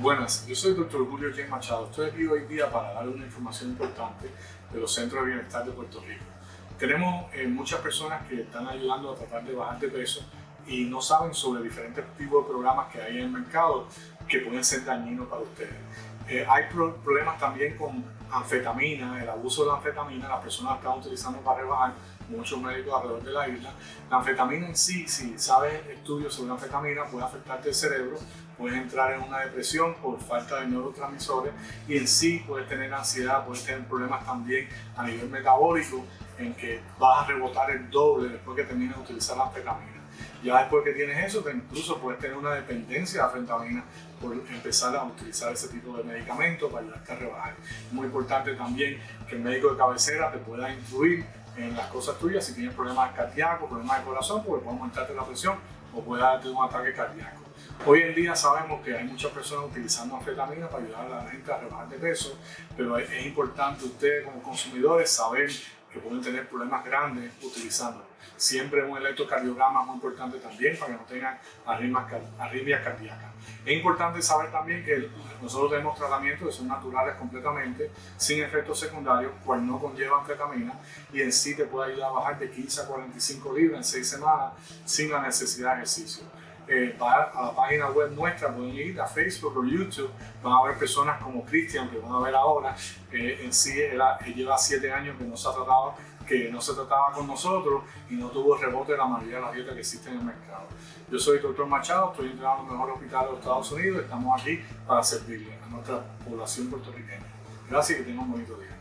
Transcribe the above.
Buenas, yo soy el Dr. Julio J. Machado. Estoy aquí hoy día para dar una información importante de los centros de bienestar de Puerto Rico. Tenemos eh, muchas personas que están ayudando a tratar de bajar de peso y no saben sobre diferentes tipos de programas que hay en el mercado que pueden ser dañinos para ustedes. Eh, hay problemas también con anfetamina, el abuso de la anfetamina, las personas están utilizando para rebajar, muchos médicos alrededor de la isla. La anfetamina en sí, si sabes estudios sobre la anfetamina, puede afectarte el cerebro, puedes entrar en una depresión por falta de neurotransmisores y en sí puedes tener ansiedad, puedes tener problemas también a nivel metabólico en que vas a rebotar el doble después que termines de utilizar la anfetamina. Ya después que tienes eso, te incluso puedes tener una dependencia de anfetamina por empezar a utilizar ese tipo de medicamentos para ayudarte a rebajar. Muy importante también que el médico de cabecera te pueda influir en las cosas tuyas si tienes problemas cardíacos, problemas de corazón, porque puede aumentarte la presión o puede darte un ataque cardíaco. Hoy en día sabemos que hay muchas personas utilizando anfetamina para ayudar a la gente a rebajar de peso, pero es importante ustedes como consumidores saber que pueden tener problemas grandes utilizando. Siempre un electrocardiograma es muy importante también para que no tengan arritmias cardíacas. Es importante saber también que nosotros tenemos tratamientos que son naturales completamente, sin efectos secundarios, cual no conlleva anfetamina y en sí te puede ayudar a bajar de 15 a 45 libras en 6 semanas sin la necesidad de ejercicio. Eh, a la página web nuestra, pueden ir a Facebook o YouTube, van a ver personas como Cristian, que van a ver ahora, que en sí lleva 7 años que no se ha tratado, que no se trataba con nosotros y no tuvo rebote de la mayoría de las dietas que existen en el mercado. Yo soy el doctor Machado, estoy entrenando en el mejor hospital de los Estados Unidos estamos aquí para servirle a nuestra población puertorriqueña. Gracias y que tengan un bonito día.